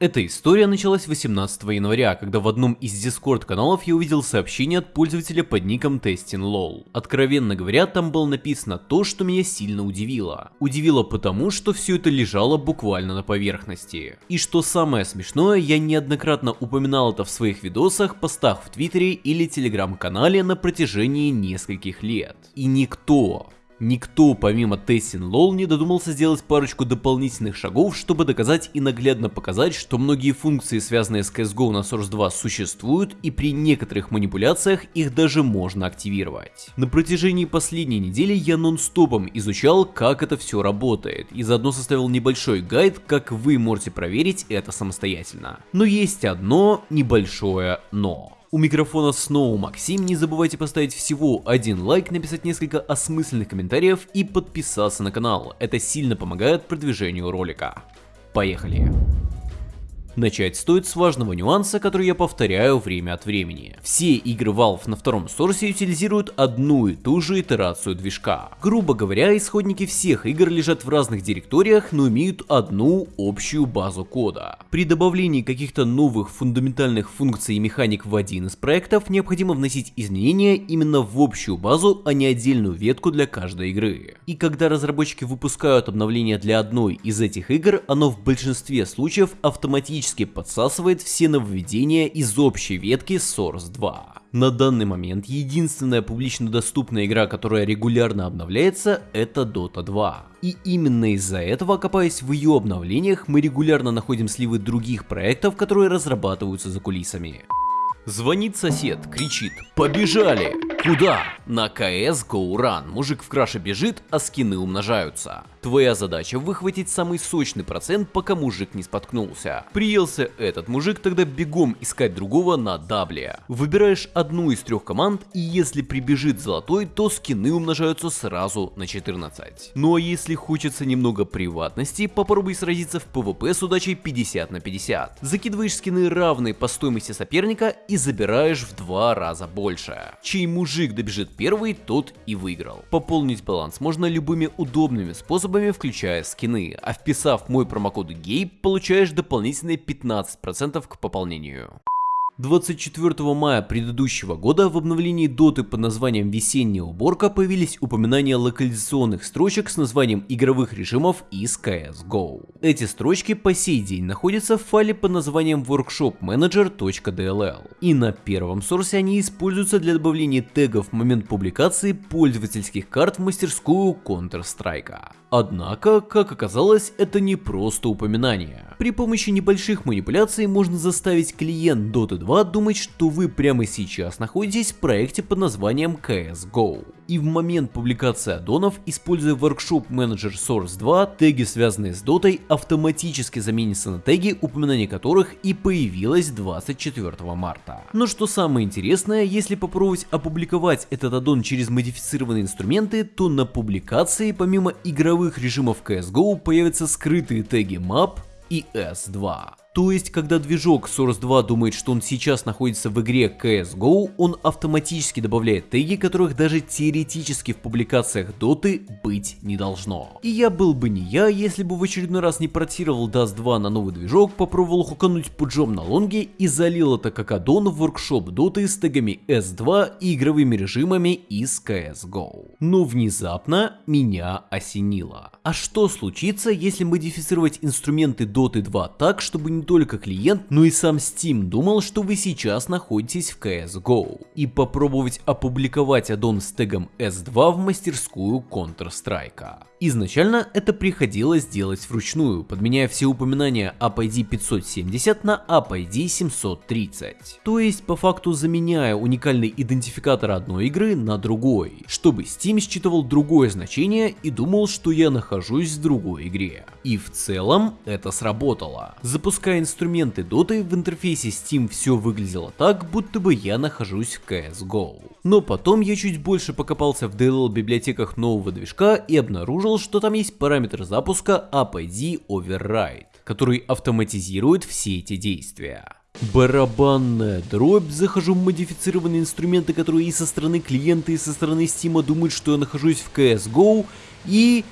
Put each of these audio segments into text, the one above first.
Эта история началась 18 января, когда в одном из дискорд каналов я увидел сообщение от пользователя под ником TestingLol. Откровенно говоря, там было написано то, что меня сильно удивило. Удивило потому, что все это лежало буквально на поверхности. И что самое смешное, я неоднократно упоминал это в своих видосах, постах в твиттере или телеграм-канале на протяжении нескольких лет. И никто, Никто, помимо Тессин Лол, не додумался сделать парочку дополнительных шагов, чтобы доказать и наглядно показать, что многие функции, связанные с CSGO на Source 2, существуют, и при некоторых манипуляциях их даже можно активировать. На протяжении последней недели я нон-стопом изучал, как это все работает, и заодно составил небольшой гайд, как вы можете проверить это самостоятельно. Но есть одно небольшое но. У микрофона снова Максим, не забывайте поставить всего один лайк, написать несколько осмысленных комментариев и подписаться на канал, это сильно помогает продвижению ролика. Поехали! Начать стоит с важного нюанса, который я повторяю время от времени. Все игры Valve на втором сорсе утилизируют одну и ту же итерацию движка. Грубо говоря, исходники всех игр лежат в разных директориях, но имеют одну общую базу кода. При добавлении каких-то новых фундаментальных функций и механик в один из проектов необходимо вносить изменения именно в общую базу, а не отдельную ветку для каждой игры. И когда разработчики выпускают обновление для одной из этих игр, оно в большинстве случаев автоматически автоматически подсасывает все нововведения из общей ветки Source 2. На данный момент единственная публично доступная игра, которая регулярно обновляется, это Dota 2. И именно из-за этого, копаясь в ее обновлениях, мы регулярно находим сливы других проектов, которые разрабатываются за кулисами. Звонит сосед, кричит «Побежали!» Куда? На КС Go Run. Мужик в краше бежит, а скины умножаются. Твоя задача выхватить самый сочный процент, пока мужик не споткнулся. Приелся этот мужик, тогда бегом искать другого на дабле. Выбираешь одну из трех команд, и если прибежит золотой, то скины умножаются сразу на 14. Ну а если хочется немного приватности, попробуй сразиться в PvP с удачей 50 на 50. Закидываешь скины равные по стоимости соперника и забираешь в два раза больше. Чей мужик добежит первый, тот и выиграл. Пополнить баланс можно любыми удобными способами, включая скины, а вписав мой промокод GAY, получаешь дополнительные 15% к пополнению. 24 мая предыдущего года в обновлении доты под названием «Весенняя уборка» появились упоминания локализационных строчек с названием игровых режимов из CSGO. Эти строчки по сей день находятся в файле под названием workshopmanager.dll. И на первом сорсе они используются для добавления тегов в момент публикации пользовательских карт в мастерскую Counter-Strike. Однако, как оказалось, это не просто упоминание. При помощи небольших манипуляций можно заставить клиент Dota 2 думать, что вы прямо сейчас находитесь в проекте под названием CSGO. И в момент публикации аддонов, используя Workshop Manager Source 2, теги, связанные с Dota, автоматически заменятся на теги, упоминание которых и появилось 24 марта. Но что самое интересное, если попробовать опубликовать этот аддон через модифицированные инструменты, то на публикации помимо игровых режимов CSGO появятся скрытые теги map и S2. То есть, когда движок Source 2 думает, что он сейчас находится в игре CSGO, он автоматически добавляет теги, которых даже теоретически в публикациях доты быть не должно. И я был бы не я, если бы в очередной раз не портировал Dust 2 на новый движок, попробовал хукануть пуджом на лонге и залил это как аддон в воркшоп доты с тегами S2 и игровыми режимами из CSGO. Но внезапно меня осенило. А что случится, если модифицировать инструменты Dota 2 так, чтобы не только клиент, но и сам Steam думал, что вы сейчас находитесь в CSGO, и попробовать опубликовать аддон с тегом S2 в мастерскую Counter-Strike. Изначально это приходилось делать вручную, подменяя все упоминания AppID 570 на AppID 730. То есть по факту заменяя уникальный идентификатор одной игры на другой, чтобы Steam считывал другое значение и думал, что я нахожусь в другой игре. И в целом это сработало. Запуская инструменты Dota в интерфейсе Steam все выглядело так, будто бы я нахожусь в CSGO. Но потом я чуть больше покопался в DLL библиотеках нового движка и обнаружил, что там есть параметр запуска APD Override, который автоматизирует все эти действия. Барабанная дробь, захожу в модифицированные инструменты, которые и со стороны клиента, и со стороны Steam думают, что я нахожусь в CSGO, и...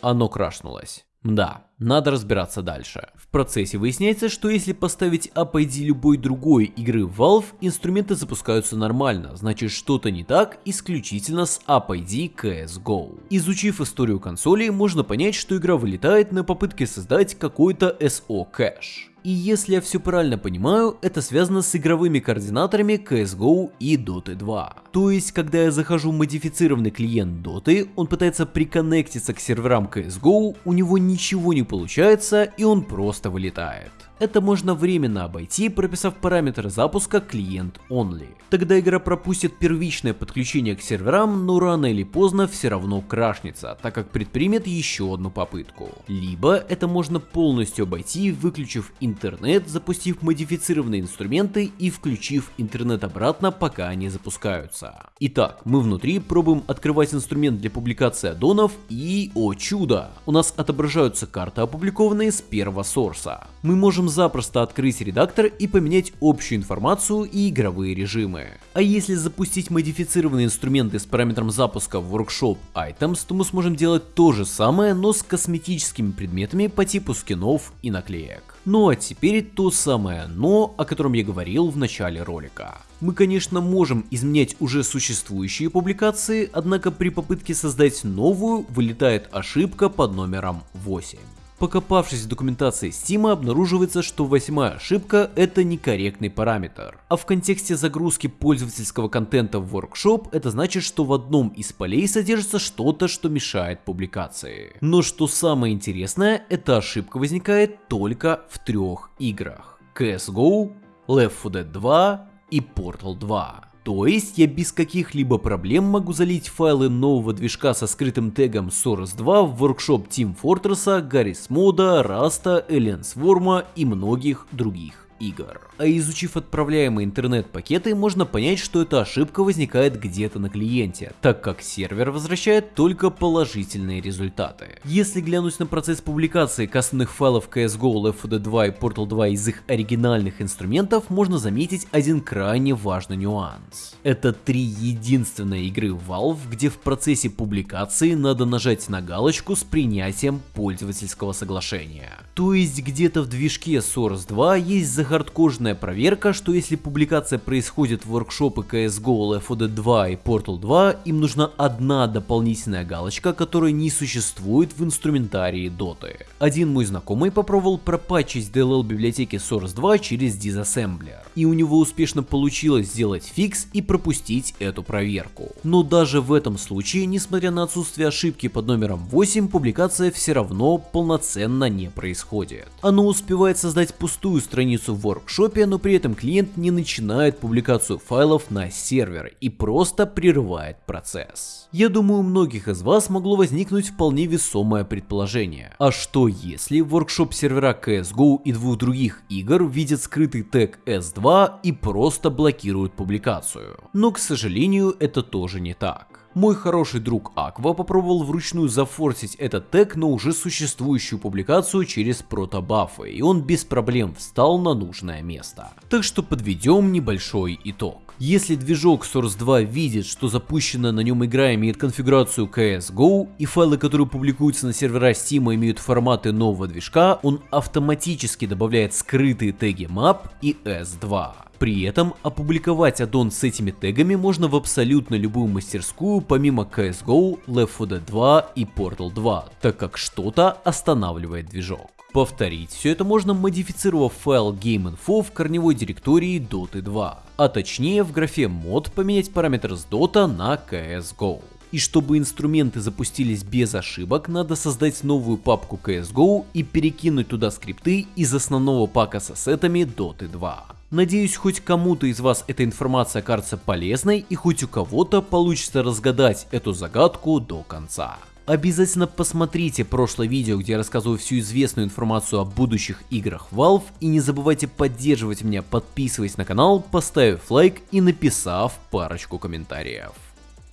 Оно крашнулось. Да, Надо разбираться дальше. В процессе выясняется, что если поставить App ID любой другой игры Valve, инструменты запускаются нормально, значит что-то не так исключительно с App ID CSGO. Изучив историю консоли, можно понять, что игра вылетает на попытке создать какой-то SO кэш. И если я все правильно понимаю, это связано с игровыми координаторами CSGO и Dota 2. То есть, когда я захожу в модифицированный клиент Dota, он пытается приконнектиться к серверам CSGO, у него ничего не получается и он просто вылетает. Это можно временно обойти, прописав параметр запуска клиент only. Тогда игра пропустит первичное подключение к серверам, но рано или поздно все равно крашнется, так как предпримет еще одну попытку. Либо это можно полностью обойти, выключив интернет, запустив модифицированные инструменты и включив интернет обратно, пока они запускаются. Итак, мы внутри пробуем открывать инструмент для публикации аддонов и, о чудо, у нас отображаются карты опубликованные с первого сорса. Мы можем запросто открыть редактор и поменять общую информацию и игровые режимы. А если запустить модифицированные инструменты с параметром запуска в Workshop Items, то мы сможем делать то же самое, но с косметическими предметами по типу скинов и наклеек. Ну а теперь то самое но, о котором я говорил в начале ролика. Мы конечно можем изменять уже существующие публикации, однако при попытке создать новую вылетает ошибка под номером 8. Покопавшись в документации Steam, обнаруживается, что восьмая ошибка это некорректный параметр. А в контексте загрузки пользовательского контента в Workshop это значит, что в одном из полей содержится что-то, что мешает публикации. Но что самое интересное, эта ошибка возникает только в трех играх. CSGO, Left 4 Dead 2 и Portal 2. То есть я без каких-либо проблем могу залить файлы нового движка со скрытым тегом Source 2 в workshop Team Fortress, Garry's Moda, Rasta, Alien Swarm и многих других игр. А изучив отправляемые интернет-пакеты, можно понять, что эта ошибка возникает где-то на клиенте, так как сервер возвращает только положительные результаты. Если глянуть на процесс публикации кастомных файлов CSGO, Left 4 Dead 2 и Portal 2 из их оригинальных инструментов, можно заметить один крайне важный нюанс. Это три единственные игры Valve, где в процессе публикации надо нажать на галочку с принятием пользовательского соглашения. То есть где-то в движке Source 2 есть хардкожная проверка, что если публикация происходит в воркшопы CSGO, Left 4 Dead 2 и Portal 2, им нужна одна дополнительная галочка, которая не существует в инструментарии Dota. Один мой знакомый попробовал пропатчить DLL библиотеки Source 2 через Disassembler, и у него успешно получилось сделать фикс и пропустить эту проверку. Но даже в этом случае, несмотря на отсутствие ошибки под номером 8, публикация все равно полноценно не происходит. Оно успевает создать пустую страницу в воркшопе, но при этом клиент не начинает публикацию файлов на сервер и просто прерывает процесс. Я думаю, у многих из вас могло возникнуть вполне весомое предположение. А что если воркшоп сервера CSGO и двух других игр видят скрытый тег S2 и просто блокируют публикацию? Но, к сожалению, это тоже не так. Мой хороший друг Аква попробовал вручную зафорсить этот тег на уже существующую публикацию через протобафы, и он без проблем встал на нужное место. Так что подведем небольшой итог. Если движок Source 2 видит, что запущенная на нем игра имеет конфигурацию CSGO и файлы, которые публикуются на сервера Steam имеют форматы нового движка, он автоматически добавляет скрытые теги map и S2. При этом опубликовать аддон с этими тегами можно в абсолютно любую мастерскую помимо CSGO, Left 4 Dead 2 и Portal 2, так как что-то останавливает движок. Повторить все это можно модифицировав файл GameInfo в корневой директории Dota 2, а точнее в графе mod поменять параметр с Dota на CSGO. И чтобы инструменты запустились без ошибок, надо создать новую папку CSGO и перекинуть туда скрипты из основного пака с ассетами Dota 2. Надеюсь, хоть кому-то из вас эта информация окажется полезной и хоть у кого-то получится разгадать эту загадку до конца. Обязательно посмотрите прошлое видео, где я рассказываю всю известную информацию о будущих играх Valve и не забывайте поддерживать меня, подписываясь на канал, поставив лайк и написав парочку комментариев.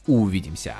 Увидимся!